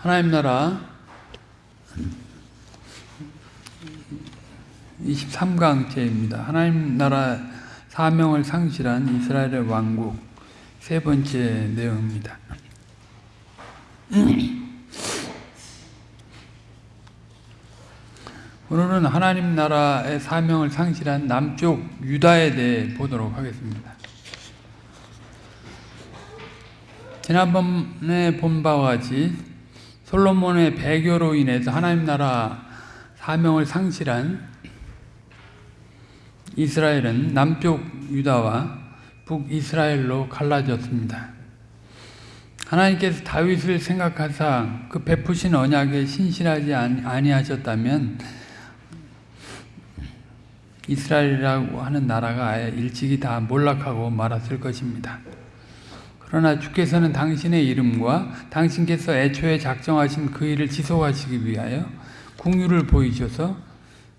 하나님 나라 23강째입니다. 하나님 나라 사명을 상실한 이스라엘의 왕국 세 번째 내용입니다. 오늘은 하나님 나라의 사명을 상실한 남쪽 유다에 대해 보도록 하겠습니다. 지난번에 본 바와 같이 솔로몬의 배교로 인해서 하나님 나라 사명을 상실한 이스라엘은 남쪽 유다와 북이스라엘로 갈라졌습니다. 하나님께서 다윗을 생각하사 그 베푸신 언약에 신실하지 아니하셨다면 이스라엘이라고 하는 나라가 아예 일찍이 다 몰락하고 말았을 것입니다. 그러나 주께서는 당신의 이름과 당신께서 애초에 작정하신 그 일을 지속하시기 위하여 궁유를 보이셔서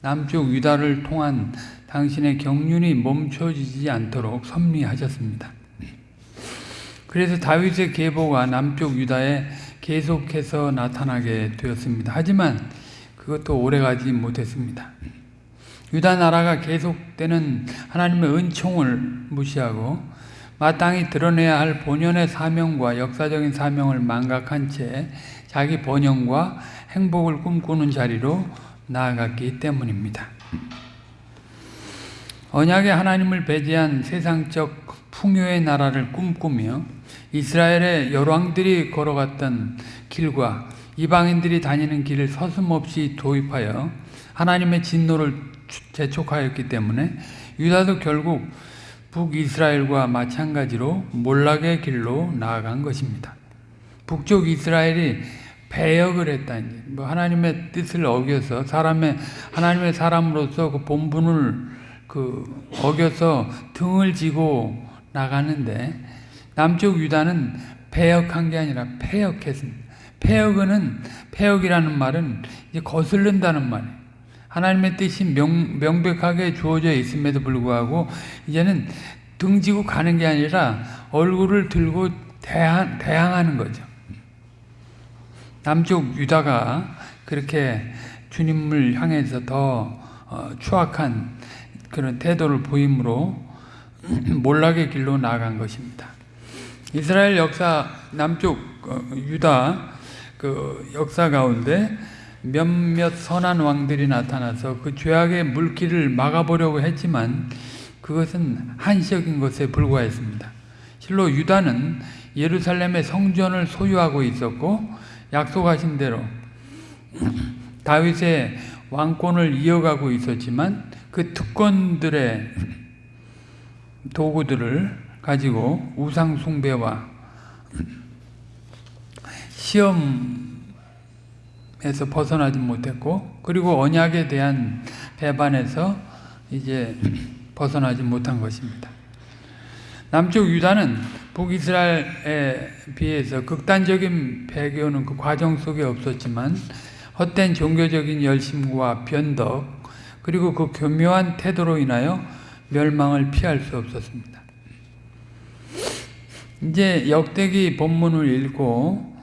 남쪽 유다를 통한 당신의 경륜이 멈춰지지 않도록 섭리하셨습니다. 그래서 다윗의 계보가 남쪽 유다에 계속해서 나타나게 되었습니다. 하지만 그것도 오래가지 못했습니다. 유다 나라가 계속되는 하나님의 은총을 무시하고 마땅히 드러내야 할 본연의 사명과 역사적인 사명을 망각한 채 자기 번영과 행복을 꿈꾸는 자리로 나아갔기 때문입니다. 언약의 하나님을 배제한 세상적 풍요의 나라를 꿈꾸며 이스라엘의 열왕들이 걸어갔던 길과 이방인들이 다니는 길을 서슴없이 도입하여 하나님의 진노를 재촉하였기 때문에 유다도 결국 북이스라엘과 마찬가지로 몰락의 길로 나아간 것입니다. 북쪽 이스라엘이 배역을 했다. 뭐 하나님의 뜻을 어겨서 사람의 하나님의 사람으로서 그 본분을 그 어겨서 등을 지고 나가는데 남쪽 유다는 배역한 게 아니라 폐역했습니다. 폐역은 폐역이라는 말은 이제 거슬른다는 말이에요. 하나님의 뜻이 명, 명백하게 주어져 있음에도 불구하고 이제는 등지고 가는 게 아니라 얼굴을 들고 대항, 대항하는 거죠. 남쪽 유다가 그렇게 주님을 향해서 더 어, 추악한 그런 태도를 보임으로 몰락의 길로 나아간 것입니다. 이스라엘 역사 남쪽 어, 유다 그 역사 가운데 몇몇 선한 왕들이 나타나서 그 죄악의 물길을 막아보려고 했지만 그것은 한시적인 것에 불과했습니다. 실로 유다는 예루살렘의 성전을 소유하고 있었고 약속하신 대로 다윗의 왕권을 이어가고 있었지만 그 특권들의 도구들을 가지고 우상 숭배와 시험 에서 벗어나지 못했고 그리고 언약에 대한 배반에서 이제 벗어나지 못한 것입니다. 남쪽 유다는 북이스라엘에 비해서 극단적인 배교는 그 과정 속에 없었지만 헛된 종교적인 열심과 변덕 그리고 그 교묘한 태도로 인하여 멸망을 피할 수 없었습니다. 이제 역대기 본문을 읽고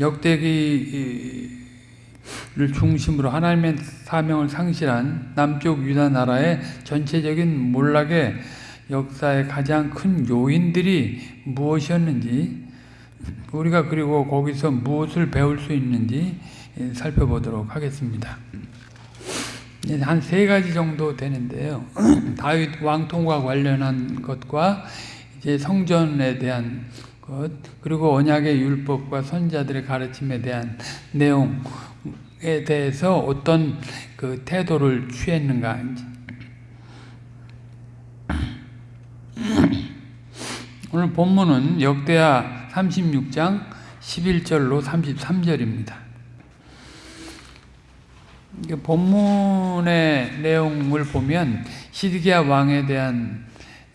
역대기 를 중심으로 하나님의 사명을 상실한 남쪽 유다 나라의 전체적인 몰락의 역사의 가장 큰 요인들이 무엇이었는지 우리가 그리고 거기서 무엇을 배울 수 있는지 살펴보도록 하겠습니다. 한 세 가지 정도 되는데요. 다윗 왕통과 관련한 것과 이제 성전에 대한 것 그리고 언약의 율법과 선자들의 가르침에 대한 내용에 대해서 어떤 그 태도를 취했는가 오늘 본문은 역대하 36장 11절로 33절입니다. 본문의 내용을 보면 시드기야 왕에 대한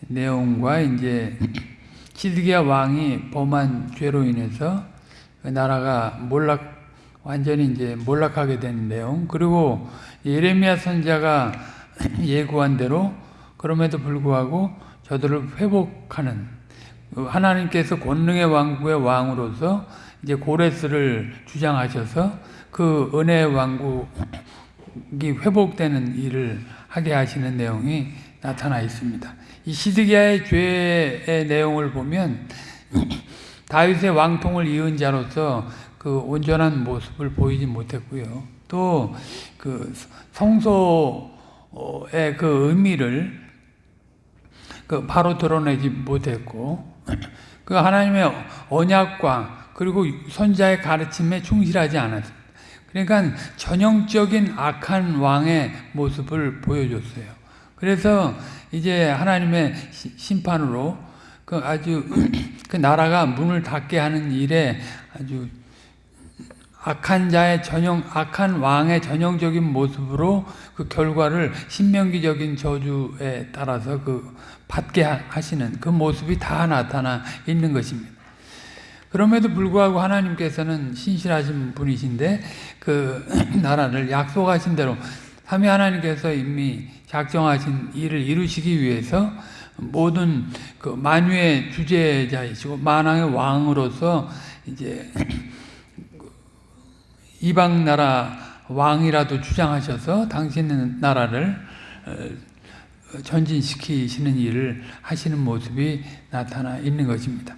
내용과 이제 시드기야 왕이 범한 죄로 인해서 그 나라가 몰락 완전히 이제 몰락하게 된 내용 그리고 예레미야 선자가 예고한 대로 그럼에도 불구하고 저들을 회복하는 하나님께서 권능의 왕국의 왕으로서 이제 고레스를 주장하셔서 그 은혜 왕국이 회복되는 일을 하게 하시는 내용이 나타나 있습니다. 이 시드기야의 죄의 내용을 보면 다윗의 왕통을 이은 자로서 그 온전한 모습을 보이지 못했고요. 또 그 성소의 그 의미를 그 바로 드러내지 못했고 그 하나님의 언약과 그리고 선자의 가르침에 충실하지 않았습니다. 그러니까 전형적인 악한 왕의 모습을 보여줬어요. 그래서 이제 하나님의 심판으로 그 아주 그 나라가 문을 닫게 하는 일에 아주 악한 자의 전형, 악한 왕의 전형적인 모습으로 그 결과를 신명기적인 저주에 따라서 그 받게 하시는 그 모습이 다 나타나 있는 것입니다. 그럼에도 불구하고 하나님께서는 신실하신 분이신데 그 나라를 약속하신 대로 삼위 하나님께서 이미 작정하신 일을 이루시기 위해서 모든 그 만유의 주제자이시고 만왕의 왕으로서 이제 이방 나라 왕이라도 주장하셔서 당신 나라를 어, 전진시키시는 일을 하시는 모습이 나타나 있는 것입니다.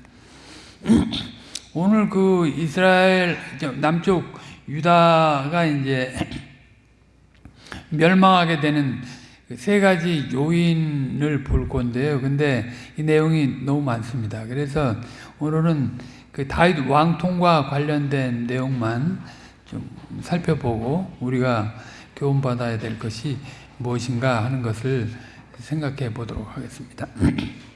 오늘 그 이스라엘 남쪽 유다가 이제 멸망하게 되는 그 세 가지 요인을 볼 건데요. 근데 이 내용이 너무 많습니다. 그래서 오늘은 그 다윗 왕통과 관련된 내용만 좀 살펴보고 우리가 교훈받아야 될 것이 무엇인가 하는 것을 생각해 보도록 하겠습니다.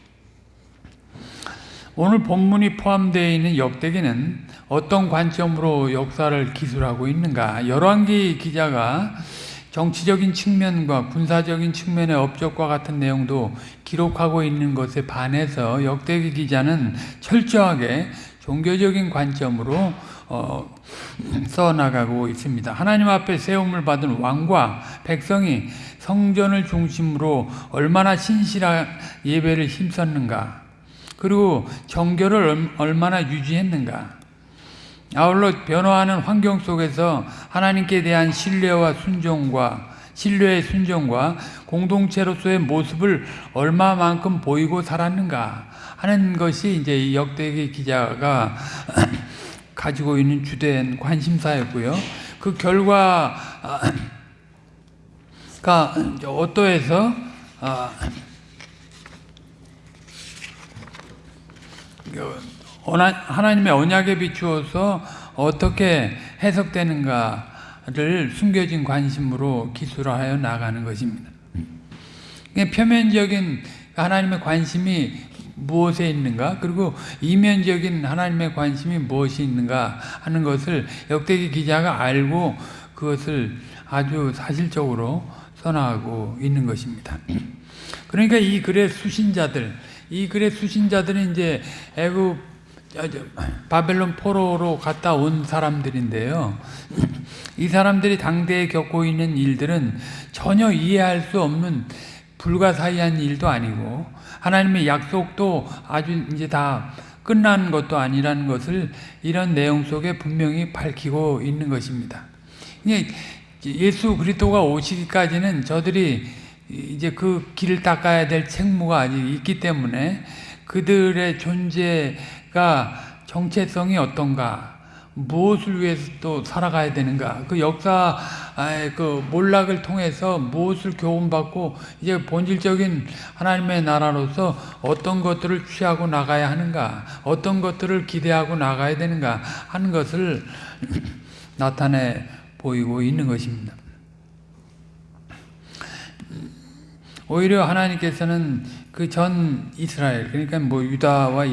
오늘 본문이 포함되어 있는 역대기는 어떤 관점으로 역사를 기술하고 있는가? 열왕기 기자가 정치적인 측면과 군사적인 측면의 업적과 같은 내용도 기록하고 있는 것에 반해서 역대기 기자는 철저하게 종교적인 관점으로 어, 써나가고 있습니다. 하나님 앞에 세움을 받은 왕과 백성이 성전을 중심으로 얼마나 신실한 예배를 힘썼는가 그리고 정결을 얼마나 유지했는가 아울러 변화하는 환경 속에서 하나님께 대한 신뢰와 순종과 신뢰의 순종과 공동체로서의 모습을 얼마만큼 보이고 살았는가 하는 것이 이제 이 역대기 기자가 가지고 있는 주된 관심사였고요. 그 결과가 어떠해서 아, 하나님의 언약에 비추어서 어떻게 해석되는가를 숨겨진 관심으로 기술하여 나가는 것입니다. 표면적인 하나님의 관심이 무엇에 있는가 그리고 이면적인 하나님의 관심이 무엇이 있는가 하는 것을 역대기 기자가 알고 그것을 아주 사실적으로 선하고 있는 것입니다. 그러니까 이 글의 수신자들, 이 글의 수신자들은 이제 애굽 바벨론 포로로 갔다 온 사람들인데요. 이 사람들이 당대에 겪고 있는 일들은 전혀 이해할 수 없는 불가사의한 일도 아니고 하나님의 약속도 아주 이제 다 끝난 것도 아니라는 것을 이런 내용 속에 분명히 밝히고 있는 것입니다. 예수 그리스도가 오시기까지는 저들이 이제 그 길을 닦아야 될 책무가 아직 있기 때문에 그들의 존재 가 정체성이 어떤가? 무엇을 위해서 또 살아가야 되는가? 그 역사 그 몰락을 통해서 무엇을 교훈받고 이제 본질적인 하나님의 나라로서 어떤 것들을 취하고 나가야 하는가? 어떤 것들을 기대하고 나가야 되는가? 하는 것을 나타내 보이고 있는 것입니다. 오히려 하나님께서는 그 전 이스라엘 그러니까 뭐 유다와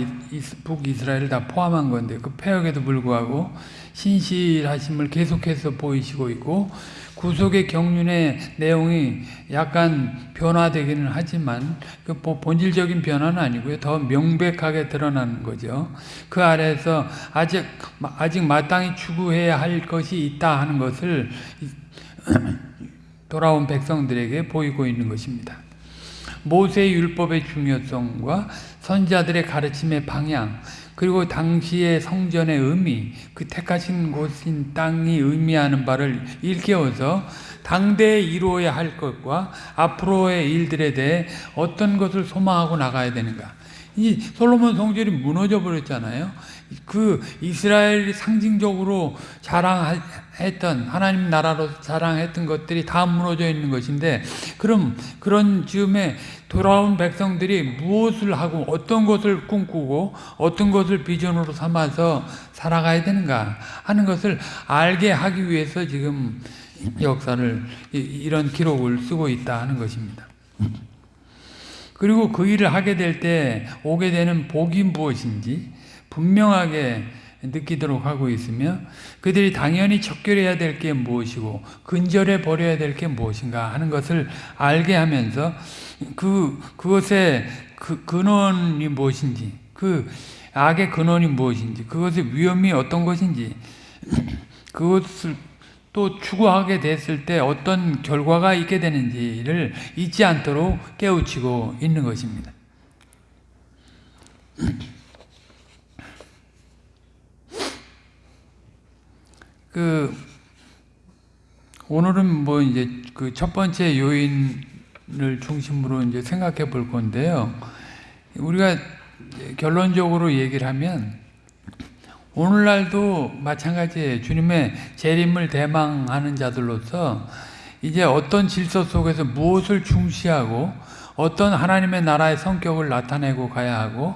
북이스라엘을 다 포함한 건데 그 폐역에도 불구하고 신실하심을 계속해서 보이시고 있고 구속의 경륜의 내용이 약간 변화되기는 하지만 그 본질적인 변화는 아니고요. 더 명백하게 드러나는 거죠. 그 아래에서 아직 아직 마땅히 추구해야 할 것이 있다 하는 것을 돌아온 백성들에게 보이고 있는 것입니다. 모세의 율법의 중요성과 선자들의 가르침의 방향 그리고 당시의 성전의 의미 그 택하신 곳인 땅이 의미하는 바를 일깨워서 당대에 이루어야 할 것과 앞으로의 일들에 대해 어떤 것을 소망하고 나가야 되는가 이 솔로몬 성전이 무너져 버렸잖아요. 그 이스라엘이 상징적으로 자랑했던 하나님 나라로 자랑했던 것들이 다 무너져 있는 것인데 그럼 그런 즈음에 돌아온 백성들이 무엇을 하고 어떤 것을 꿈꾸고 어떤 것을 비전으로 삼아서 살아가야 되는가 하는 것을 알게 하기 위해서 지금 역사를 이런 기록을 쓰고 있다 하는 것입니다. 그리고 그 일을 하게 될 때 오게 되는 복이 무엇인지 분명하게 느끼도록 하고 있으며 그들이 당연히 척결해야 될 게 무엇이고 근절해 버려야 될 게 무엇인가 하는 것을 알게 하면서 그 그것의 그 근원이 무엇인지 그 악의 근원이 무엇인지 그것의 위험이 어떤 것인지 그것을 또 추구하게 됐을 때 어떤 결과가 있게 되는지를 잊지 않도록 깨우치고 있는 것입니다. 그 오늘은 뭐 이제 그 첫 번째 요인을 중심으로 이제 생각해 볼 건데요. 우리가 결론적으로 얘기를 하면 오늘날도 마찬가지예요. 주님의 재림을 대망하는 자들로서 이제 어떤 질서 속에서 무엇을 중시하고 어떤 하나님의 나라의 성격을 나타내고 가야 하고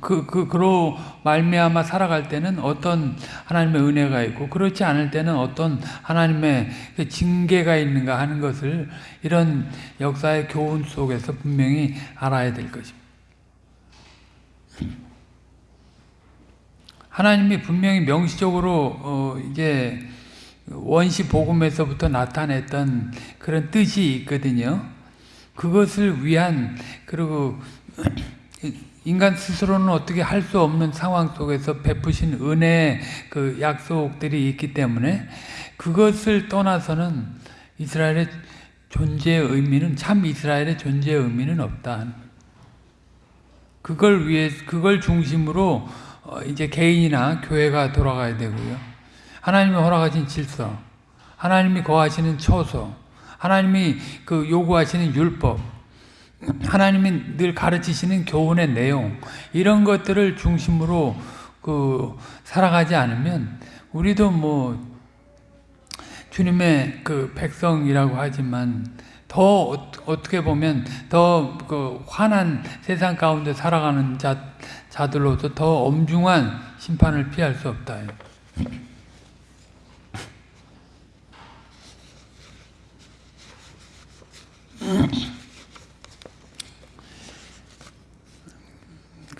그, 그, 그로 말미암아 살아갈 때는 어떤 하나님의 은혜가 있고, 그렇지 않을 때는 어떤 하나님의 그 징계가 있는가 하는 것을 이런 역사의 교훈 속에서 분명히 알아야 될 것입니다. 하나님이 분명히 명시적으로, 어, 이제, 원시 복음에서부터 나타냈던 그런 뜻이 있거든요. 그것을 위한, 그리고, 인간 스스로는 어떻게 할 수 없는 상황 속에서 베푸신 은혜의 그 약속들이 있기 때문에 그것을 떠나서는 이스라엘의 존재의 의미는 참 이스라엘의 존재의 의미는 없다. 그걸 위해 그걸 중심으로 이제 개인이나 교회가 돌아가야 되고요. 하나님이 허락하신 질서, 하나님이 거하시는 처소, 하나님이 그 요구하시는 율법, 하나님이 늘 가르치시는 교훈의 내용 이런 것들을 중심으로 그 살아가지 않으면 우리도 뭐 주님의 그 백성이라고 하지만 더 어떻게 보면 더그 환한 세상 가운데 살아가는 자, 자들로서 더 엄중한 심판을 피할 수 없다.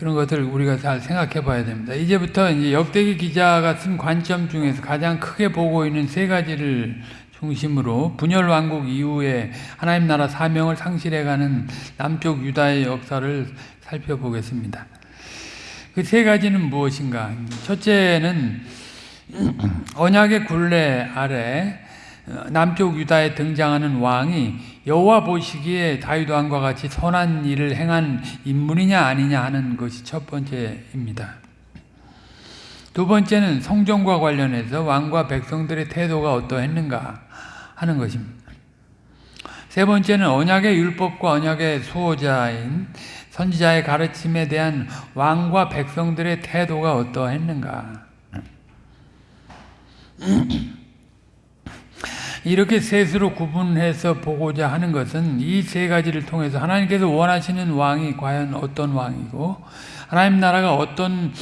그런 것들을 우리가 잘 생각해 봐야 됩니다. 이제부터 이제 역대기 기자가 쓴 관점 중에서 가장 크게 보고 있는 세 가지를 중심으로 분열 왕국 이후에 하나님 나라 사명을 상실해가는 남쪽 유다의 역사를 살펴보겠습니다. 그 세 가지는 무엇인가? 첫째는 언약의 굴레 아래 남쪽 유다에 등장하는 왕이 여호와 보시기에 다윗 왕과 같이 선한 일을 행한 인물이냐 아니냐 하는 것이 첫 번째입니다. 두 번째는 성전과 관련해서 왕과 백성들의 태도가 어떠했는가 하는 것입니다. 세 번째는 언약의 율법과 언약의 수호자인 선지자의 가르침에 대한 왕과 백성들의 태도가 어떠했는가 이렇게 셋으로 구분해서 보고자 하는 것은 이 세 가지를 통해서 하나님께서 원하시는 왕이 과연 어떤 왕이고 하나님 나라가 어떤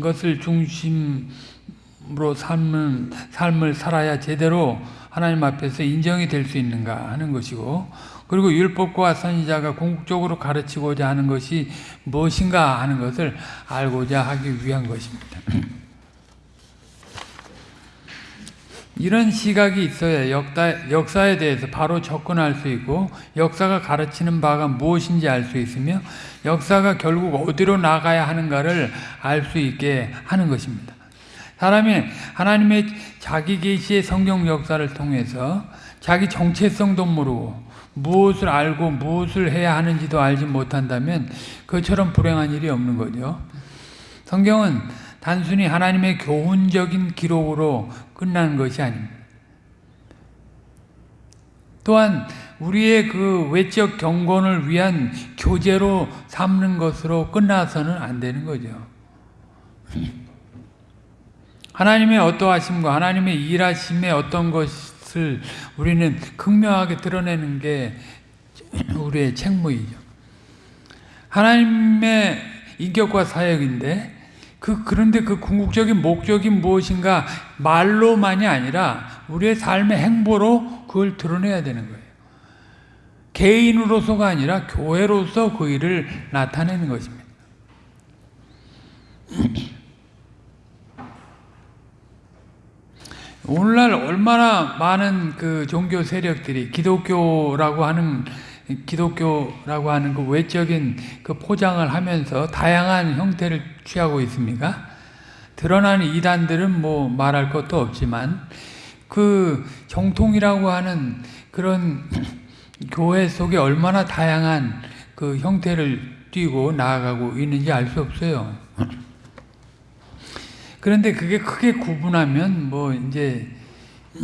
것을 중심으로 삶은, 삶을 살아야 제대로 하나님 앞에서 인정이 될 수 있는가 하는 것이고 그리고 율법과 선지자가 궁극적으로 가르치고자 하는 것이 무엇인가 하는 것을 알고자 하기 위한 것입니다. 이런 시각이 있어야 역다, 역사에 대해서 바로 접근할 수 있고 역사가 가르치는 바가 무엇인지 알 수 있으며 역사가 결국 어디로 나가야 하는가를 알 수 있게 하는 것입니다. 사람이 하나님의 자기 계시의 성경 역사를 통해서 자기 정체성도 모르고 무엇을 알고 무엇을 해야 하는지도 알지 못한다면 그처럼 불행한 일이 없는 거죠. 성경은 단순히 하나님의 교훈적인 기록으로 끝나는 것이 아닙니다. 또한 우리의 그 외적 경건을 위한 교재로 삼는 것으로 끝나서는 안 되는 거죠. 하나님의 어떠하심과 하나님의 일하심의 어떤 것을 우리는 극명하게 드러내는 게 우리의 책무이죠. 하나님의 인격과 사역인데 그 그런데 그 궁극적인 목적이 무엇인가 말로만이 아니라 우리의 삶의 행보로 그걸 드러내야 되는 거예요. 개인으로서가 아니라 교회로서 그 일을 나타내는 것입니다. 오늘날 얼마나 많은 그 종교 세력들이 기독교라고 하는 기독교라고 하는 그 외적인 그 포장을 하면서 다양한 형태를 취하고 있습니까? 드러나는 이단들은 뭐 말할 것도 없지만 그 정통이라고 하는 그런 교회 속에 얼마나 다양한 그 형태를 띄고 나아가고 있는지 알 수 없어요. 그런데 그게 크게 구분하면 뭐 이제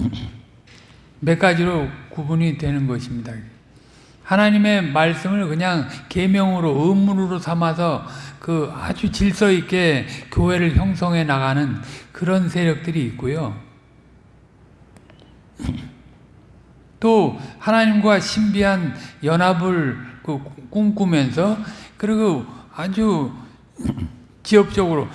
몇 가지로 구분이 되는 것입니다. 하나님의 말씀을 그냥 계명으로 의문으로 삼아서 그 아주 질서 있게 교회를 형성해 나가는 그런 세력들이 있고요. 또 하나님과 신비한 연합을 그 꿈꾸면서 그리고 아주 지역적으로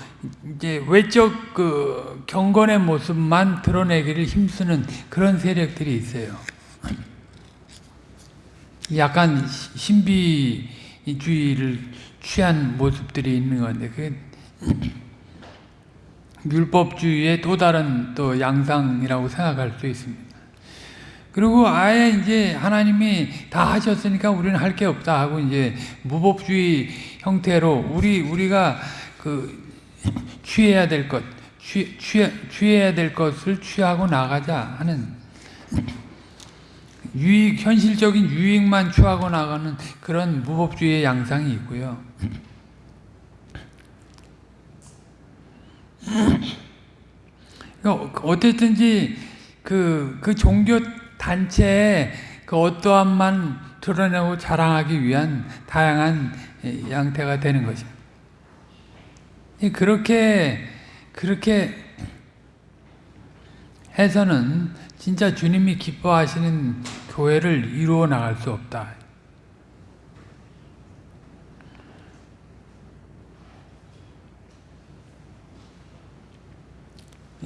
이제 외적 그 경건의 모습만 드러내기를 힘쓰는 그런 세력들이 있어요. 약간 신비주의를 취한 모습들이 있는 건데 그 율법주의의 또 다른 또 양상이라고 생각할 수 있습니다. 그리고 아예 이제 하나님이 다 하셨으니까 우리는 할 게 없다 하고 이제 무법주의 형태로 우리 우리가 그 취해야 될 것, 취, 취, 취해야 될 것을 취하고 나가자 하는 유익, 현실적인 유익만 취하고 나가는 그런 무법주의의 양상이 있고요. 그러니까 어쨌든지 그, 그 종교 단체의 그 어떠함만 드러내고 자랑하기 위한 다양한 양태가 되는 것입니다. 그렇게, 그렇게 해서는 진짜 주님이 기뻐하시는 교회를 이루어 나갈 수 없다.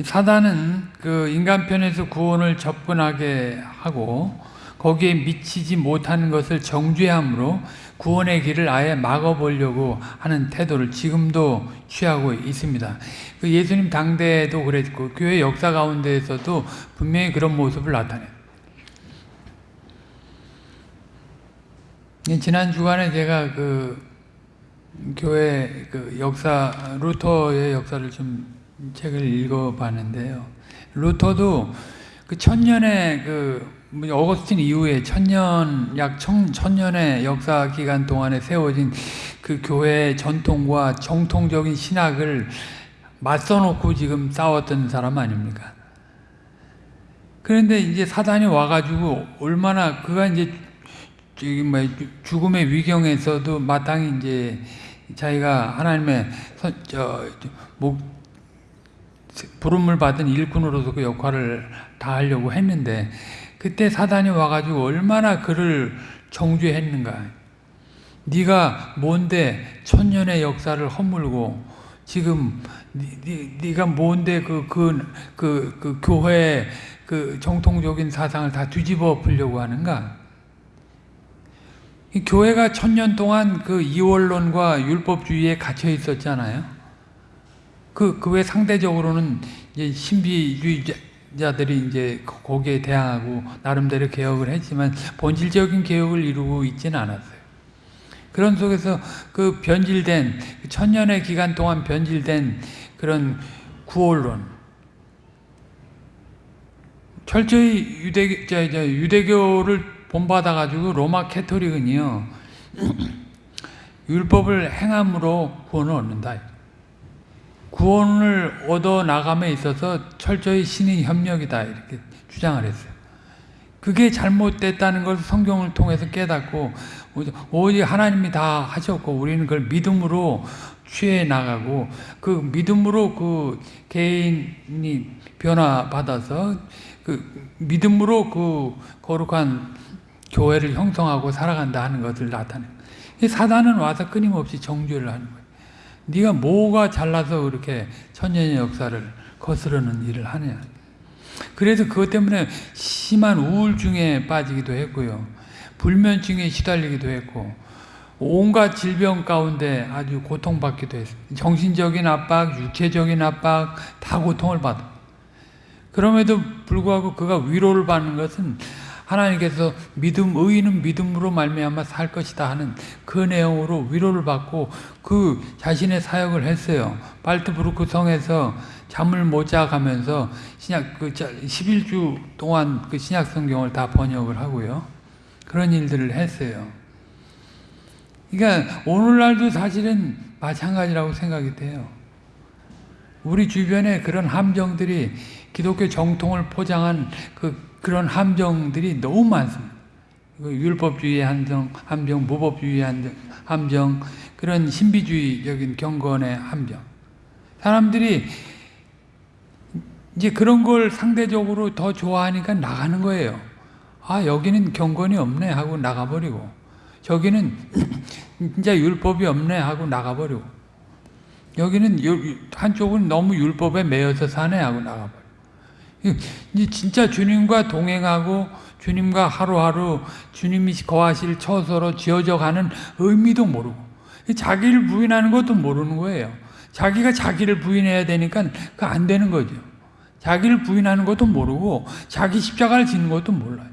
사단은 그 인간편에서 구원을 접근하게 하고 거기에 미치지 못하는 것을 정죄함으로 구원의 길을 아예 막아보려고 하는 태도를 지금도 취하고 있습니다. 그 예수님 당대에도 그랬고 교회 역사 가운데에서도 분명히 그런 모습을 나타내요. 지난 주간에 제가 그 교회 그 역사 루터의 역사를 좀 책을 읽어봤는데요. 루터도 그 천년의 그 어거스틴 이후에 천년 약 천, 천년의 역사 기간 동안에 세워진 그 교회의 전통과 정통적인 신학을 맞서놓고 지금 싸웠던 사람 아닙니까? 그런데 이제 사단이 와가지고 얼마나 그가 이제 뭐 죽음의 위경에서도 마땅히 이제 자기가 하나님의 저목 부름을 받은 일꾼으로서 그 역할을 다 하려고 했는데 그때 사단이 와가지고 얼마나 그를 정죄했는가. 네가 뭔데 천년의 역사를 허물고 지금 네, 가 뭔데 그, 그, 그, 그 교회의 그 정통적인 사상을 다 뒤집어 엎으려고 하는가? 교회가 천년 동안 그 이원론과 율법주의에 갇혀 있었잖아요. 그, 그 외 상대적으로는 이제 신비주의자들이 이제 거기에 대항하고 나름대로 개혁을 했지만 본질적인 개혁을 이루고 있지는 않았어요. 그런 속에서 그 변질된, 그 천년의 기간 동안 변질된 그런 구원론, 철저히 유대, 유대교를 본받아가지고 로마 캐토릭은요, 율법을 행함으로 구원을 얻는다. 구원을 얻어 나감에 있어서 철저히 신의 협력이다. 이렇게 주장을 했어요. 그게 잘못됐다는 것을 성경을 통해서 깨닫고, 오직 하나님이 다 하셨고, 우리는 그걸 믿음으로 취해 나가고, 그 믿음으로 그 개인이 변화받아서, 그 믿음으로 그 거룩한 교회를 형성하고 살아간다 하는 것을 나타내. 사단은 와서 끊임없이 정죄를 하는 거예요. 네가 뭐가 잘나서 그렇게 천년의 역사를 거스르는 일을 하느냐. 그래서 그것 때문에 심한 우울증에 빠지기도 했고요. 불면증에 시달리기도 했고 온갖 질병 가운데 아주 고통받기도 했습니다. 정신적인 압박, 육체적인 압박 다 고통을 받아. 그럼에도 불구하고 그가 위로를 받는 것은 하나님께서 믿음 의인은 믿음으로 말미암아 살 것이다 하는 그 내용으로 위로를 받고 그 자신의 사역을 했어요. 발트부르크 성에서 잠을 못 자가면서 신약 그 11주 동안 그 신약 성경을 다 번역을 하고요. 그런 일들을 했어요. 그러니까 오늘날도 사실은 마찬가지라고 생각이 돼요. 우리 주변에 그런 함정들이 기독교 정통을 포장한 그 그런 함정들이 너무 많습니다. 율법주의의 함정, 함정, 무법주의의 함정, 함정, 그런 신비주의적인 경건의 함정. 사람들이 이제 그런 걸 상대적으로 더 좋아하니까 나가는 거예요. 아, 여기는 경건이 없네 하고 나가버리고, 저기는 진짜 율법이 없네 하고 나가버리고, 여기는 한쪽은 너무 율법에 매여서 사네 하고 나가버리고. 진짜 주님과 동행하고 주님과 하루하루 주님이 거하실 처소로 지어져 가는 의미도 모르고 자기를 부인하는 것도 모르는 거예요. 자기가 자기를 부인해야 되니까 그 안 되는 거죠. 자기를 부인하는 것도 모르고 자기 십자가를 지는 것도 몰라요.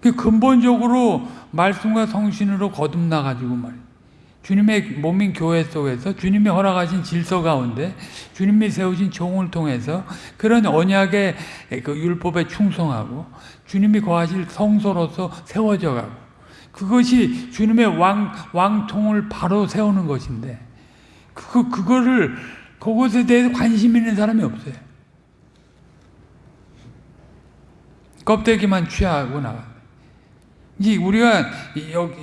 그 근본적으로 말씀과 성신으로 거듭나 가지고 말이에요. 주님의 몸인 교회 속에서 주님이 허락하신 질서 가운데 주님이 세우신 종을 통해서 그런 언약의 그 율법에 충성하고 주님이 거하실 성소로서 세워져 가고 그것이 주님의 왕, 왕통을 바로 세우는 것인데 그, 그거를 그것에 대해서 관심 있는 사람이 없어요. 껍데기만 취하고 나가. 이 우리가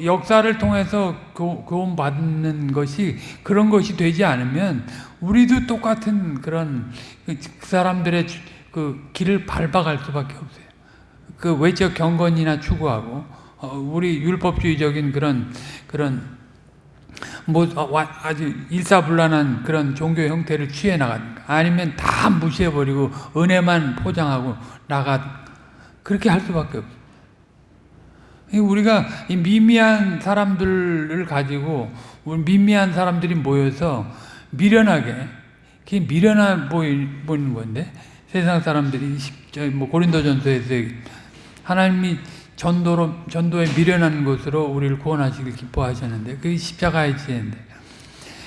역사를 통해서 구원 받는 것이 그런 것이 되지 않으면 우리도 똑같은 그런 그 사람들의 그 길을 밟아갈 수밖에 없어요. 그 외적 경건이나 추구하고 어, 우리 율법주의적인 그런 그런 뭐 어, 아주 일사불란한 그런 종교 형태를 취해 나가든가 아니면 다 무시해버리고 은혜만 포장하고 나가 그렇게 할 수밖에 없어요. 우리가 미미한 사람들을 가지고 미미한 사람들이 모여서 미련하게 그게 미련해 보이는 건데 세상 사람들이 뭐 고린도전서에서 하나님이 전도로 전도에 미련한 것으로 우리를 구원하시길 기뻐하셨는데 그 십자가의 지혜인데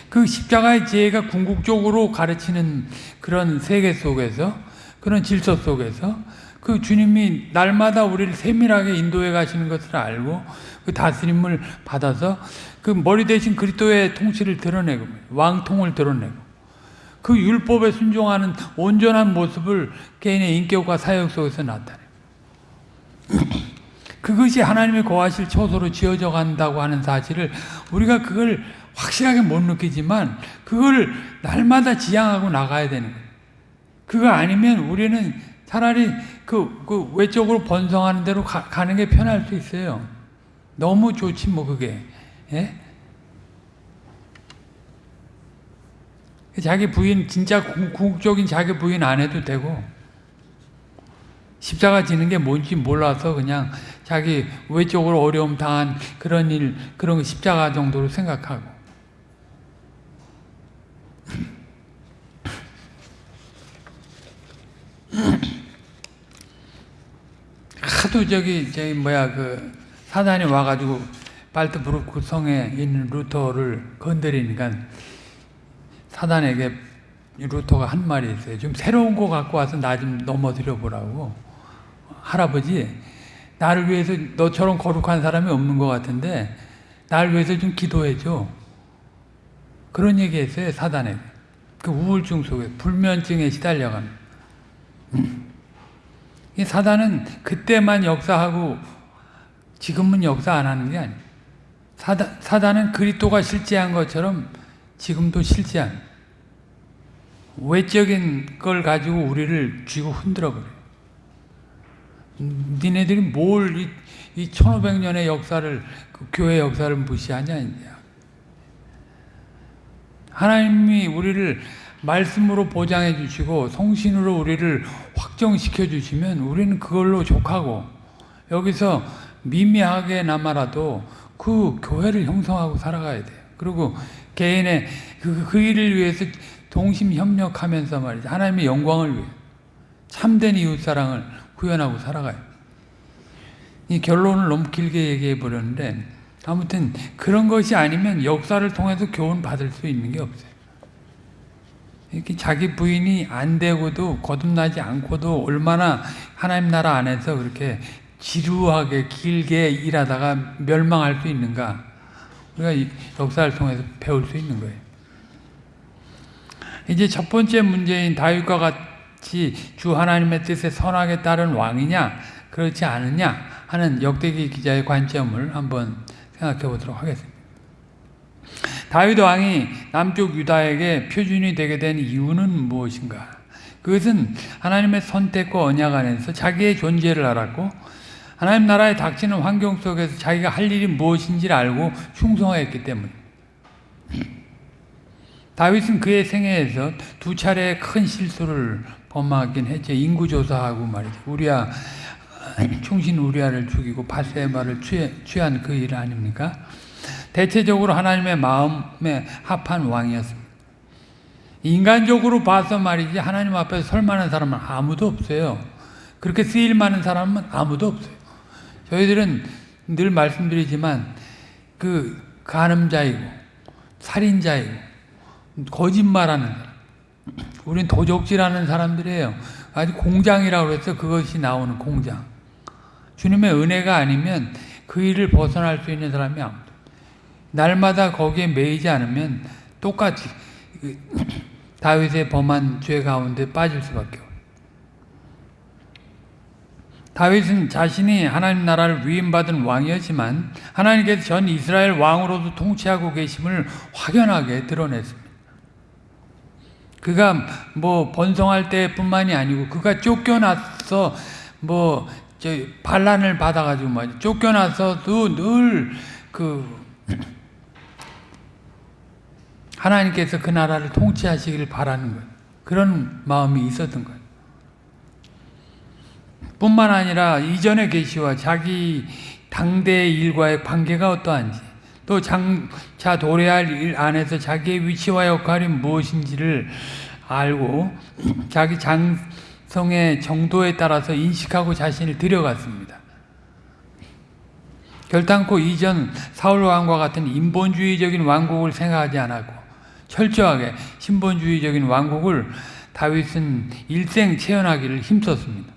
그 십자가의 지혜가 궁극적으로 가르치는 그런 세계 속에서 그런 질서 속에서 그 주님이 날마다 우리를 세밀하게 인도해 가시는 것을 알고 그 다스림을 받아서 그 머리 대신 그리스도의 통치를 드러내고 왕통을 드러내고 그 율법에 순종하는 온전한 모습을 개인의 인격과 사역 속에서 나타내요. 그것이 하나님의 거하실 처소로 지어져 간다고 하는 사실을 우리가 그걸 확실하게 못 느끼지만 그걸 날마다 지향하고 나가야 되는 거예요. 그거 아니면 우리는 차라리 그, 그 외적으로 번성하는 대로 가, 가는 게 편할 수 있어요. 너무 좋지 뭐 그게. 예? 자기 부인 진짜 궁극적인 자기 부인 안 해도 되고 십자가 지는 게 뭔지 몰라서 그냥 자기 외적으로 어려움 당한 그런 일 그런 십자가 정도로 생각하고 하도 저기 저기 뭐야 그 사단이 와가지고 발트부르크 성에 있는 루터를 건드리니까 사단에게 루터가 한 말이 있어요. 좀 새로운 거 갖고 와서 나 좀 넘어뜨려 보라고 할아버지 나를 위해서 너처럼 거룩한 사람이 없는 것 같은데 나를 위해서 좀 기도해 줘. 그런 얘기했어요 사단에. 그 우울증 속에 불면증에 시달려가는. 이 사단은 그때만 역사하고 지금은 역사 안 하는 게 아니에요. 사단, 사단은 그리스도가 실제한 것처럼 지금도 실제한 외적인 걸 가지고 우리를 쥐고 흔들어 버려요. 니네들이 뭘 이, 이 1500년의 역사를 그 교회 역사를 무시하냐 이제. 하나님이 우리를 말씀으로 보장해 주시고 성신으로 우리를 확정시켜 주시면 우리는 그걸로 족하고 여기서 미미하게나마라도 그 교회를 형성하고 살아가야 돼요. 그리고 개인의 그, 그 일을 위해서 동심 협력하면서 말이죠. 하나님의 영광을 위해 참된 이웃사랑을 구현하고 살아가요. 이 결론을 너무 길게 얘기해 버렸는데 아무튼 그런 것이 아니면 역사를 통해서 교훈 받을 수 있는 게 없어요. 이렇게 자기 부인이 안 되고도 거듭나지 않고도 얼마나 하나님 나라 안에서 그렇게 지루하게 길게 일하다가 멸망할 수 있는가 우리가 역사를 통해서 배울 수 있는 거예요. 이제 첫 번째 문제인 다윗과 같이 주 하나님의 뜻에 선하게 따른 왕이냐 그렇지 않느냐 하는 역대기 기자의 관점을 한번 생각해 보도록 하겠습니다. 다윗 왕이 남쪽 유다에게 표준이 되게 된 이유는 무엇인가? 그것은 하나님의 선택과 언약 안에서 자기의 존재를 알았고 하나님 나라에 닥치는 환경 속에서 자기가 할 일이 무엇인지를 알고 충성했기 때문. 다윗은 그의 생애에서 두 차례 큰 실수를 범하긴 했죠. 인구 조사하고 말이죠. 우리야 충신 우리아를 죽이고 바세바를 취한 그 일 아닙니까? 대체적으로 하나님의 마음에 합한 왕이었습니다. 인간적으로 봐서 말이지 하나님 앞에서 설 만한 사람은 아무도 없어요. 그렇게 쓰일 만한 사람은 아무도 없어요. 저희들은 늘 말씀드리지만 그 간음자이고 살인자이고 거짓말하는 우린 도적질하는 사람들이에요. 아주 공장이라고 해서 그것이 나오는 공장. 주님의 은혜가 아니면 그 일을 벗어날 수 있는 사람이 아무도 날마다 거기에 매이지 않으면 똑같이 그 다윗의 범한 죄 가운데 빠질 수밖에 없어요. 다윗은 자신이 하나님 나라를 위임받은 왕이었지만 하나님께서 전 이스라엘 왕으로도 통치하고 계심을 확연하게 드러냈습니다. 그가 뭐 번성할 때뿐만이 아니고 그가 쫓겨나서 뭐 반란을 받아가지고 뭐 쫓겨나서도 늘그 하나님께서 그 나라를 통치하시기를 바라는 것 그런 마음이 있었던 거예요. 뿐만 아니라 이전의 계시와 자기 당대의 일과의 관계가 어떠한지 또 장차 도래할 일 안에서 자기의 위치와 역할이 무엇인지를 알고 자기 장성의 정도에 따라서 인식하고 자신을 들여갔습니다. 결단코 이전 사울 왕과 같은 인본주의적인 왕국을 생각하지 않았고 철저하게 신본주의적인 왕국을 다윗은 일생 체현하기를 힘썼습니다.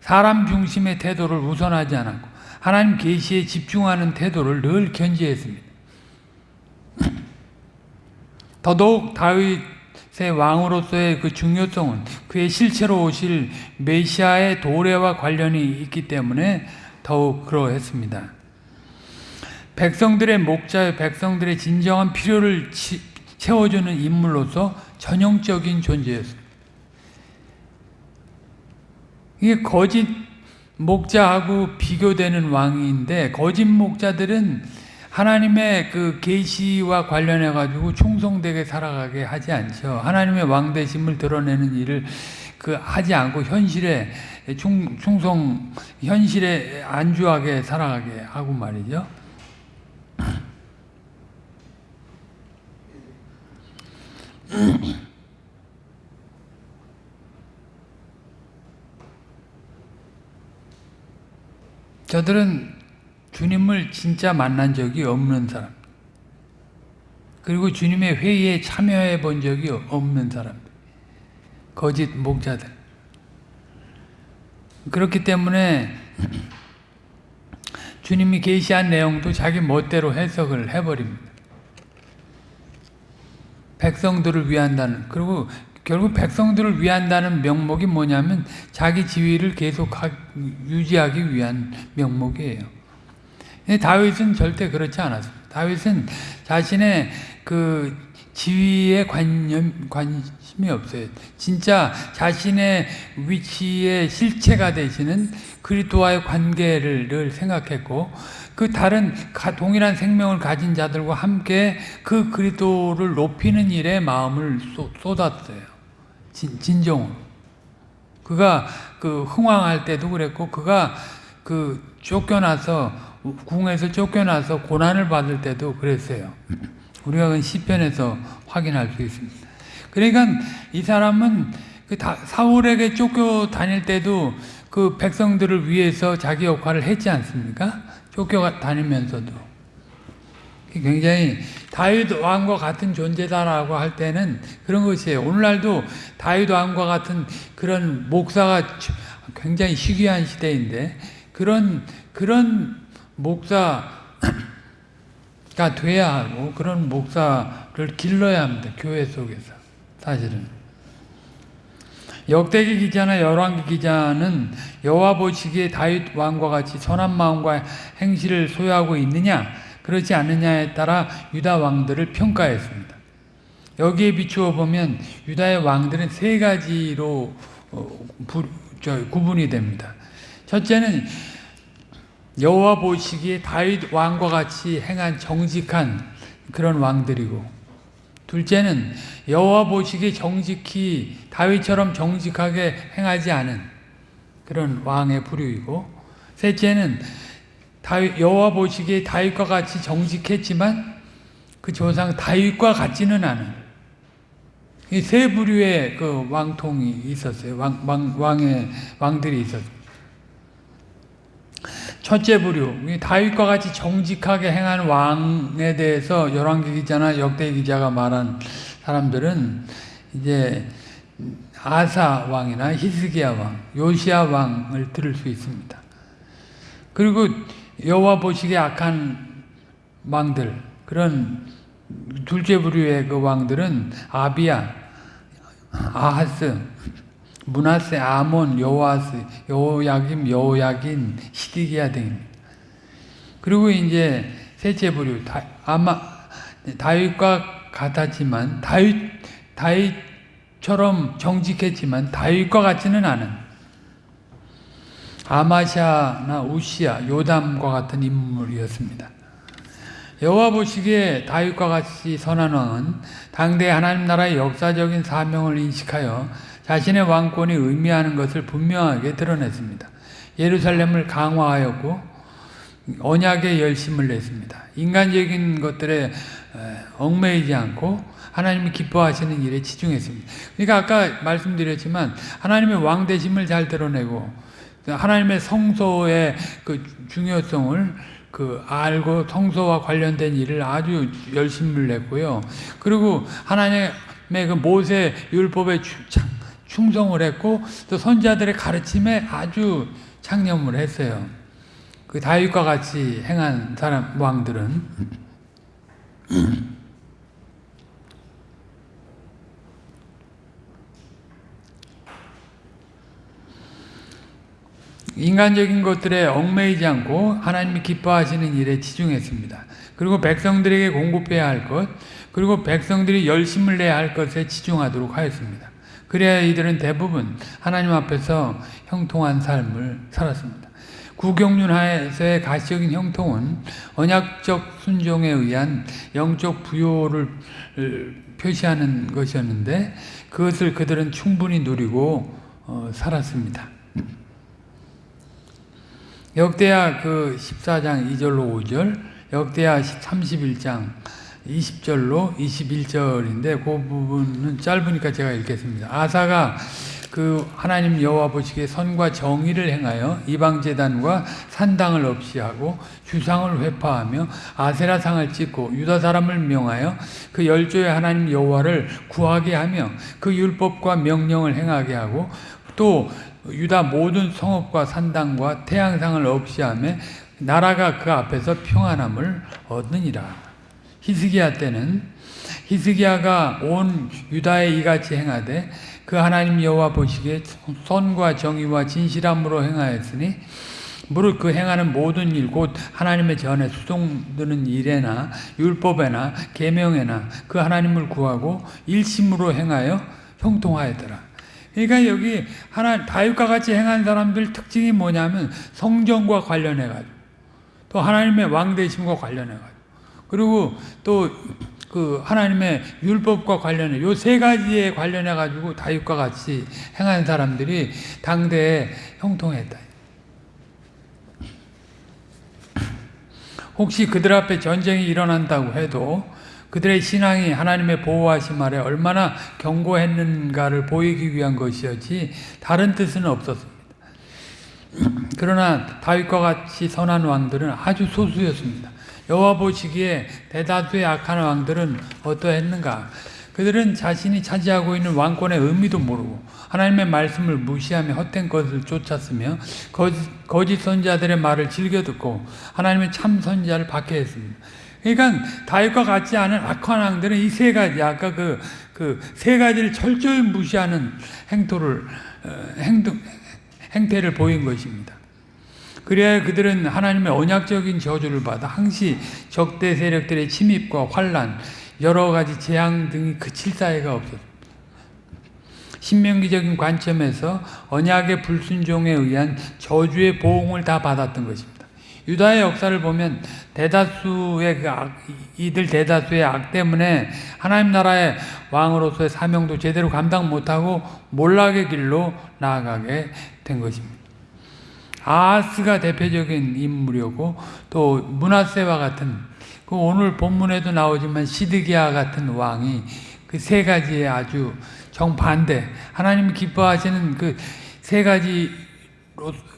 사람 중심의 태도를 우선하지 않았고 하나님 계시에 집중하는 태도를 늘 견지했습니다. 더더욱 다윗의 왕으로서의 그 중요성은 그의 실체로 오실 메시아의 도래와 관련이 있기 때문에 더욱 그러했습니다. 백성들의 목자의 백성들의 진정한 필요를 채워주는 인물로서 전형적인 존재였습니다. 이게 거짓 목자하고 비교되는 왕인데 거짓 목자들은 하나님의 그 계시와 관련해 가지고 충성되게 살아가게 하지 않죠. 하나님의 왕대심을 드러내는 일을 그 하지 않고 현실에 충, 충성 현실에 안주하게 살아가게 하고 말이죠. 저들은 주님을 진짜 만난 적이 없는 사람. 그리고 주님의 회의에 참여해 본 적이 없는 사람. 거짓 목자들. 그렇기 때문에 주님이 계시한 내용도 자기 멋대로 해석을 해버립니다. 백성들을 위한다는 그리고 결국 백성들을 위한다는 명목이 뭐냐면 자기 지위를 계속 유지하기 위한 명목이에요. 다윗은 절대 그렇지 않았습니다. 다윗은 자신의 그 지위에 관념, 관심이 없어요. 진짜 자신의 위치의 실체가 되시는 그리스도와의 관계를 생각했고 그 다른 동일한 생명을 가진 자들과 함께 그 그리스도를 높이는 일에 마음을 쏟았어요. 진, 진정으로. 그가 그 흥왕할 때도 그랬고 그가 그 쫓겨나서 궁에서 쫓겨나서 고난을 받을 때도 그랬어요. 우리가 그 시편에서 확인할 수 있습니다. 그러니까 이 사람은 그 사울에게 쫓겨 다닐 때도 그 백성들을 위해서 자기 역할을 했지 않습니까? 쫓겨 다니면서도 굉장히 다윗 왕과 같은 존재다라고 할 때는 그런 것이에요. 오늘날도 다윗 왕과 같은 그런 목사가 굉장히 희귀한 시대인데 그런 그런 목사가 돼야 하고 그런 목사를 길러야 합니다. 교회 속에서 사실은. 역대기 기자나 열왕기 기자는 여호와 보시기에 다윗 왕과 같이 선한 마음과 행실을 소유하고 있느냐 그렇지 않느냐에 따라 유다 왕들을 평가했습니다. 여기에 비추어 보면 유다의 왕들은 세 가지로 어, 구분이 됩니다. 첫째는 여호와 보시기에 다윗 왕과 같이 행한 정직한 그런 왕들이고 둘째는 여호와 보시기에 정직히 다윗처럼 정직하게 행하지 않은 그런 왕의 부류이고 셋째는 여호와 보시기에 다윗과 같이 정직했지만 그 조상 다윗과 같지는 않은 이 세 부류의 그 왕통이 있었어요. 왕, 왕, 왕의 왕들이 있었어요. 첫째 부류, 다윗과 같이 정직하게 행한 왕에 대해서 열왕기 기자나 역대 기자가 말한 사람들은 이제 아사 왕이나 히스기야 왕, 요시아 왕을 들을 수 있습니다. 그리고 여호와 보시기에 악한 왕들, 그런 둘째 부류의 그 왕들은 아비야, 아하스, 문하세, 아몬, 여호아스, 여호야김, 여호야긴, 시디기야 등. 그리고 이제 셋째 부류 다, 아마 다윗과 같았지만 다윗 다윗 처럼 정직했지만 다윗과 같지는 않은 아마샤나 우시아, 요담과 같은 인물이었습니다. 여호와 보시기에 다윗과 같이 선한 왕은 당대 하나님 나라의 역사적인 사명을 인식하여 자신의 왕권이 의미하는 것을 분명하게 드러냈습니다. 예루살렘을 강화하였고 언약에 열심을 냈습니다. 인간적인 것들에 얽매이지 않고 하나님이 기뻐하시는 일에 치중했습니다. 그러니까 아까 말씀드렸지만 하나님의 왕대심을 잘 드러내고 하나님의 성소의 그 중요성을 그 알고 성소와 관련된 일을 아주 열심을 냈고요. 그리고 하나님의 그 모세 율법에 충성을 했고 또 선자들의 가르침에 아주 창념을 했어요. 그 다윗과 같이 행한 사람 왕들은 인간적인 것들에 얽매이지 않고 하나님이 기뻐하시는 일에 치중했습니다. 그리고 백성들에게 공급해야 할 것, 그리고 백성들이 열심을 내야 할 것에 치중하도록 하였습니다. 그래야 이들은 대부분 하나님 앞에서 형통한 삶을 살았습니다. 구경륜하에서의 가시적인 형통은 언약적 순종에 의한 영적 부요를 표시하는 것이었는데 그것을 그들은 충분히 누리고 어, 살았습니다. 역대하 그 14장 2절로 5절, 역대하 31장 20절로 21절인데 그 부분은 짧으니까 제가 읽겠습니다. 아사가 그 하나님 여호와 보시기에 선과 정의를 행하여 이방 제단과 산당을 없이 하고 주상을 회파하며 아세라 상을 찍고 유다 사람을 명하여 그 열조의 하나님 여호와를 구하게 하며 그 율법과 명령을 행하게 하고 또 유다 모든 성읍과 산당과 태양상을 없이 하며 나라가 그 앞에서 평안함을 얻느니라. 히스기야 때는 히스기야가 온 유다에 이같이 행하되 그 하나님 여호와 보시기에 선과 정의와 진실함으로 행하였으니 무릇 그 행하는 모든 일 곧 하나님의 전에 수송드는 일에나 율법에나 계명에나 그 하나님을 구하고 일심으로 행하여 형통하였더라. 그러니까 여기 하나 다윗과 같이 행한 사람들 특징이 뭐냐면 성전과 관련해 가지고 또 하나님의 왕 되심과 관련해 가지고 그리고 또 그 하나님의 율법과 관련해 요 세 가지에 관련해 가지고 다윗과 같이 행한 사람들이 당대에 형통했다. 혹시 그들 앞에 전쟁이 일어난다고 해도 그들의 신앙이 하나님의 보호하심 아래 얼마나 견고했는가를 보이기 위한 것이었지 다른 뜻은 없었습니다. 그러나 다윗과 같이 선한 왕들은 아주 소수였습니다. 여호와 보시기에 대다수의 악한 왕들은 어떠했는가? 그들은 자신이 차지하고 있는 왕권의 의미도 모르고 하나님의 말씀을 무시하며 헛된 것을 쫓았으며 거짓, 거짓 선자들의 말을 즐겨 듣고 하나님의 참 선자를 박해했습니다. 그러니까 다윗과 같지 않은 악한 왕들은 이 세 가지 아까 그 그 세 가지를 철저히 무시하는 행토를 어, 행동 행태를 보인 것입니다. 그래야 그들은 하나님의 언약적인 저주를 받아 항시 적대 세력들의 침입과 환란, 여러 가지 재앙 등이 그칠 사이가 없었습니다. 신명기적인 관점에서 언약의 불순종에 의한 저주의 보응을 다 받았던 것입니다. 유다의 역사를 보면 대다수의 그 악, 이들 대다수의 악 때문에 하나님 나라의 왕으로서의 사명도 제대로 감당 못하고 몰락의 길로 나아가게 된 것입니다. 아하스가 대표적인 인물이었고 또 문하세와 같은 그 오늘 본문에도 나오지만 시드기야 같은 왕이 그 세 가지의 아주 정반대 하나님 기뻐하시는 그 세 가지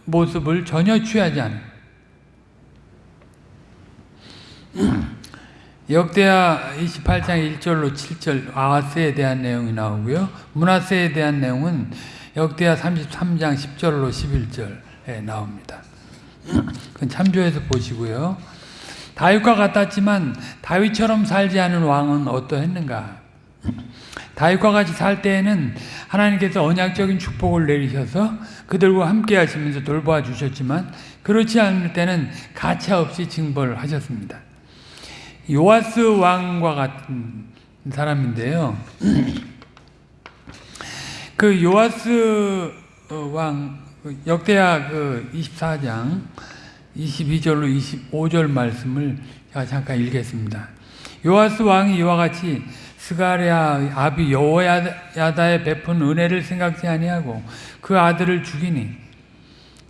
모습을 전혀 취하지 않은 역대하 28장 1절로 7절 아하스에 대한 내용이 나오고요. 문하세에 대한 내용은 역대하 33장 10절로 11절에 나옵니다. 그건 참조해서 보시고요. 다윗과 같았지만 다윗처럼 살지 않은 왕은 어떠했는가? 다윗과 같이 살 때에는 하나님께서 언약적인 축복을 내리셔서 그들과 함께 하시면서 돌보아 주셨지만 그렇지 않을 때는 가차 없이 징벌을 하셨습니다. 요아스 왕과 같은 사람인데요. 그 요아스 왕 역대하 그 24장 22절로 25절 말씀을 제가 잠깐 읽겠습니다. 요아스 왕이 이와 같이 스가랴 아비 여호야다에 베푼 은혜를 생각지 아니하고 그 아들을 죽이니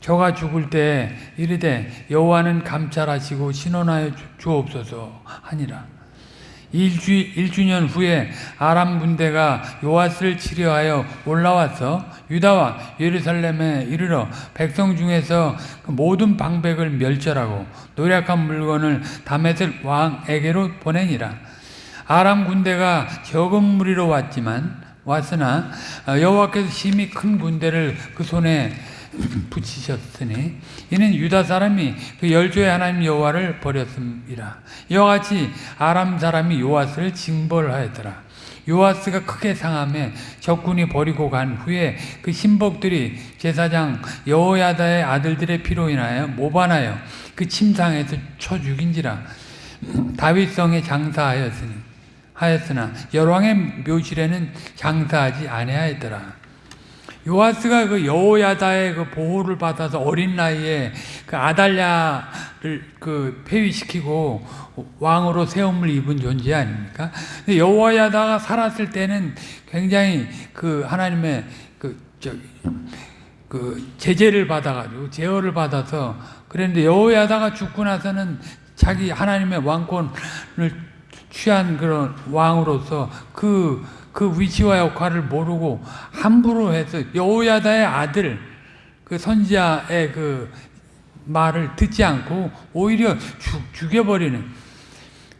저가 죽을 때 이르되 여호와는 감찰하시고 신원하여 주옵소서 하니라. 일주, 일주년 후에 아람 군대가 요아스를 치려하여 올라와서 유다와 예루살렘에 이르러 백성 중에서 그 모든 방백을 멸절하고 노력한 물건을 다메섹 왕에게로 보내니라. 아람 군대가 적은 무리로 왔지만 왔으나 여호와께서 심히 큰 군대를 그 손에 붙이셨으니 이는 유다 사람이 그 열조의 하나님 여호와를 버렸음이라. 이와 같이 아람 사람이 요아스를 징벌하였더라. 요아스가 크게 상함에 적군이 버리고 간 후에 그 신복들이 제사장 여호야다의 아들들의 피로 인하여 모반하여 그 침상에서 쳐 죽인지라 다윗성에 장사하였으니 하였으나 열왕의 묘실에는 장사하지 아니하였더라. 요아스가 그 여호야다의 그 보호를 받아서 어린 나이에 그 아달랴를 그 폐위시키고 왕으로 세움을 입은 존재 아닙니까? 여호야다가 살았을 때는 굉장히 그 하나님의 그 저기 그 제재를 받아가지고 제어를 받아서 그랬는데 여호야다가 죽고 나서는 자기 하나님의 왕권을 취한 그런 왕으로서 그 그 위치와 역할을 모르고 함부로 해서 여호야다의 아들 그 선지자의 그 말을 듣지 않고 오히려 죽, 죽여버리는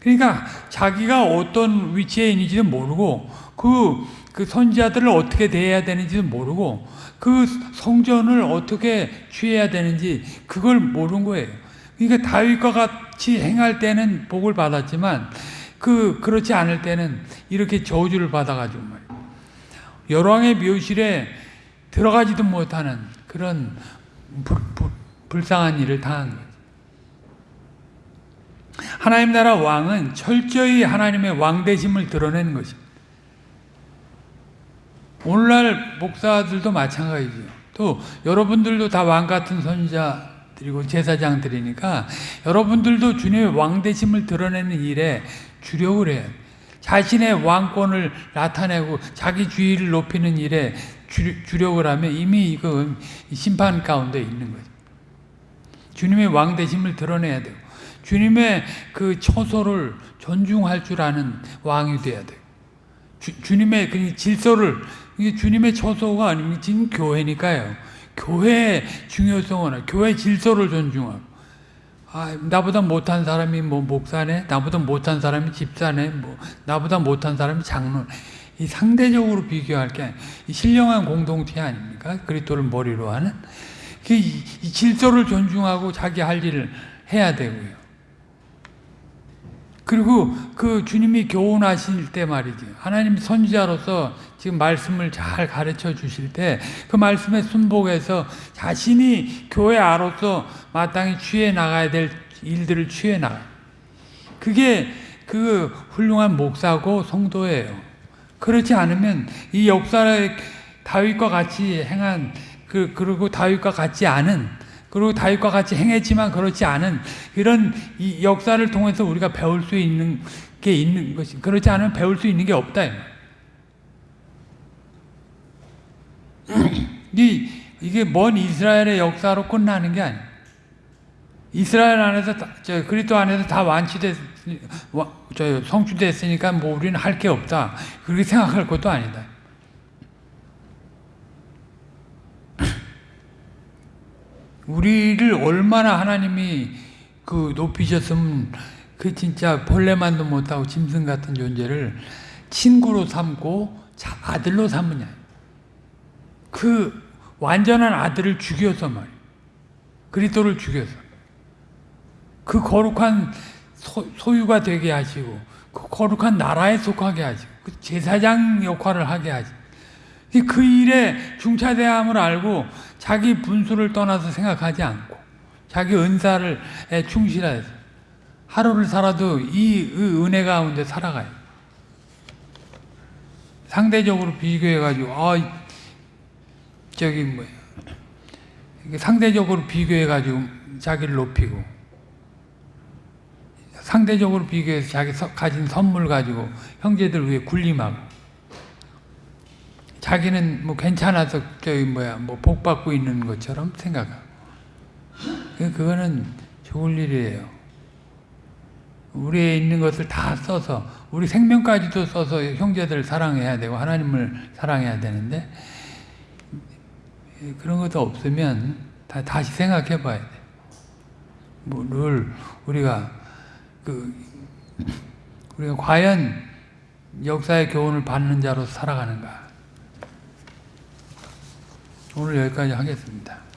그러니까 자기가 어떤 위치에 있는지도 모르고 그, 그 선지자들을 어떻게 대해야 되는지도 모르고 그 성전을 어떻게 취해야 되는지 그걸 모르는 거예요. 그러니까 다윗과 같이 행할 때는 복을 받았지만 그 그렇지 않을 때는 이렇게 저주를 받아가지고 말이에요. 열왕의 묘실에 들어가지도 못하는 그런 불, 불, 불쌍한 일을 당한 거예요. 하나님 나라 왕은 철저히 하나님의 왕대심을 드러내는 것입니다. 오늘날 목사들도 마찬가지죠. 또 여러분들도 다 왕 같은 선자들이고 제사장들이니까 여러분들도 주님의 왕대심을 드러내는 일에 주력을 해요. 자신의 왕권을 나타내고 자기 주의를 높이는 일에 주, 력을 하면 이미 이거 심판 가운데 있는 거죠. 주님의 왕대심을 드러내야 되고 주님의 그 처소를 존중할 줄 아는 왕이 돼야 돼요. 주, 님의그 질서를 이게 주님의 처소가 아니면 지금 교회니까요. 교회의 중요성은 교회 질서를 존중하고 아, 나보다 못한 사람이 뭐 목사네, 나보다 못한 사람이 집사네, 뭐 나보다 못한 사람이 장로 이 상대적으로 비교할 게 신령한 공동체 아닙니까? 그리스도를 머리로 하는 그 이, 이 질서를 존중하고 자기 할 일을 해야 되고요. 그리고 그 주님이 교훈하실 때 말이죠. 하나님 선지자로서 지금 말씀을 잘 가르쳐 주실 때 그 말씀에 순복해서 자신이 교회 아로서 마땅히 취해 나가야 될 일들을 취해 나가. 그게 그 훌륭한 목사고 성도예요. 그렇지 않으면 이 역사의 다윗과 같이 행한 그 그리고 다윗과 같지 않은 그리고 다윗과 같이 행했지만 그렇지 않은 이런 이 역사를 통해서 우리가 배울 수 있는 게 있는 것이 그렇지 않으면 배울 수 있는 게 없다. 이 이게 먼 이스라엘의 역사로 끝나는 게 아니에요. 이스라엘 안에서 저 그리스도 안에서 다 완치됐 저 성취됐으니까 뭐 우리는 할 게 없다. 그렇게 생각할 것도 아니다. 우리를 얼마나 하나님이 그 높이셨으면 그 진짜 벌레만도 못하고 짐승 같은 존재를 친구로 삼고 아들로 삼느냐. 그 완전한 아들을 죽여서 말이에요. 그리스도를 죽여서. 그 거룩한 소, 유가 되게 하시고 그 거룩한 나라에 속하게 하시고 그 제사장 역할을 하게 하시고 그 일에 중차대함을 알고 자기 분수를 떠나서 생각하지 않고 자기 은사를 충실해서 하루를 살아도 이 은혜 가운데 살아가요. 상대적으로 비교해가지고 아 저기 뭐 상대적으로 비교해가지고 자기를 높이고 상대적으로 비교해서 자기 가진 선물 가지고 형제들 위해 군림하고 자기는 뭐 괜찮아서 저기 뭐야 뭐 복 받고 있는 것처럼 생각하고 그거는 좋을 일이에요. 우리에 있는 것을 다 써서 우리 생명까지도 써서 형제들을 사랑해야 되고 하나님을 사랑해야 되는데 그런 것도 없으면 다 다시 생각해 봐야 돼. 뭐 를 우리가 그 우리가 과연 역사의 교훈을 받는 자로 살아가는가? 오늘 여기까지 하겠습니다.